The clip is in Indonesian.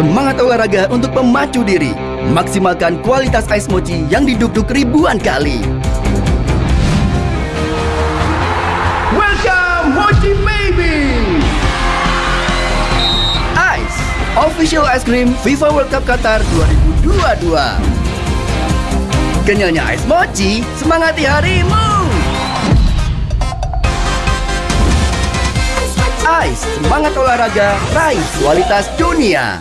Semangat olahraga untuk memacu diri. Maksimalkan kualitas ais mochi yang diduk-duk ribuan kali. Welcome Mochi Baby. Ice, official ice cream FIFA World Cup Qatar 2022. Kenyalnya ice mochi, semangati harimu. Ice, semangat olahraga, raih kualitas dunia.